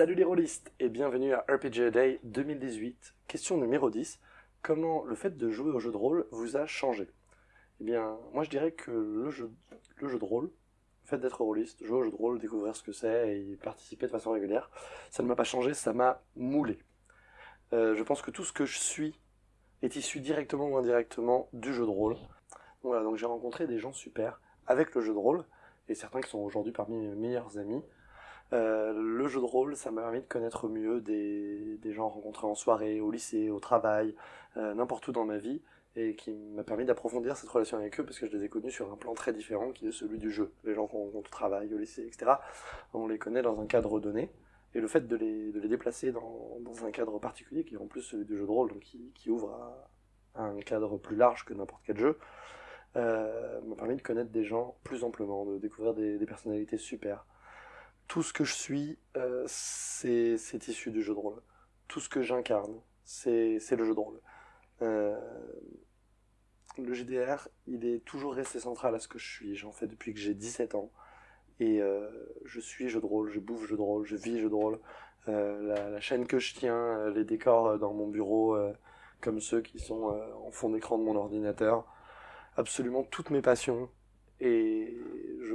Salut les rôlistes et bienvenue à RPG Day 2018. Question numéro 10. Comment le fait de jouer au jeu de rôle vous a changé? Eh bien, moi je dirais que le jeu, de rôle, le fait d'être rôliste, jouer au jeu de rôle, découvrir ce que c'est et participer de façon régulière, ça ne m'a pas changé, ça m'a moulé. Euh, je pense que tout ce que je suis est issu directement ou indirectement du jeu de rôle. Voilà, donc j'ai rencontré des gens super avec le jeu de rôle, et certains qui sont aujourd'hui parmi mes meilleurs amis. Euh, le jeu de rôle, ça m'a permis de connaître mieux des, gens rencontrés en soirée, au lycée, au travail, euh, n'importe où dans ma vie, et qui m'a permis d'approfondir cette relation avec eux, parce que je les ai connus sur un plan très différent, qui est celui du jeu. Les gens qu'on rencontre au travail, au lycée, etc., on les connaît dans un cadre donné, et le fait de les, déplacer dans, dans, un cadre particulier, qui est en plus celui du jeu de rôle, donc qui, ouvre un cadre plus large que n'importe quel jeu, euh, m'a permis de connaître des gens plus amplement, de découvrir des personnalités super tout ce que je suis, euh, c'est issu du jeu de rôle. Tout ce que j'incarne, c'est le jeu de rôle. Euh, le GDR, il est toujours resté central à ce que je suis. J'en fais depuis que j'ai 17 ans. Et euh, je suis jeu de rôle, je bouffe jeu de rôle, je vis jeu de rôle. La, la, chaîne que je tiens, les décors dans mon bureau, comme ceux qui sont en fond d'écran de mon ordinateur. Absolument toutes mes passions, et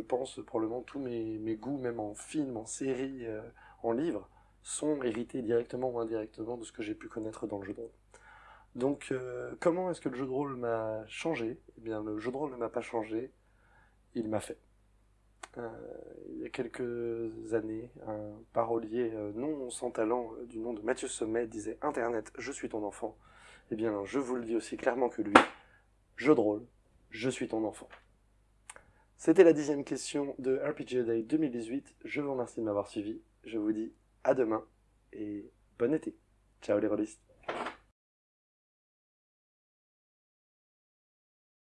pense probablement tous mes, goûts, même en film, en série, euh, en livre, sont hérités directement ou indirectement de ce que j'ai pu connaître dans le jeu de rôle. Donc, euh, comment est-ce que le jeu de rôle m'a changé? Eh bien, le jeu de rôle ne m'a pas changé, il m'a fait. Euh, il y a quelques années, un parolier non sans talent du nom de Mathieu Sommet disait Internet, je suis ton enfant. Eh bien, je vous le dis aussi clairement que lui, jeu de rôle, je suis ton enfant. C'était la dixième question de RPG Day 2018. Je vous remercie de m'avoir suivi. Je vous dis à demain et bon été. Ciao les rôlistes.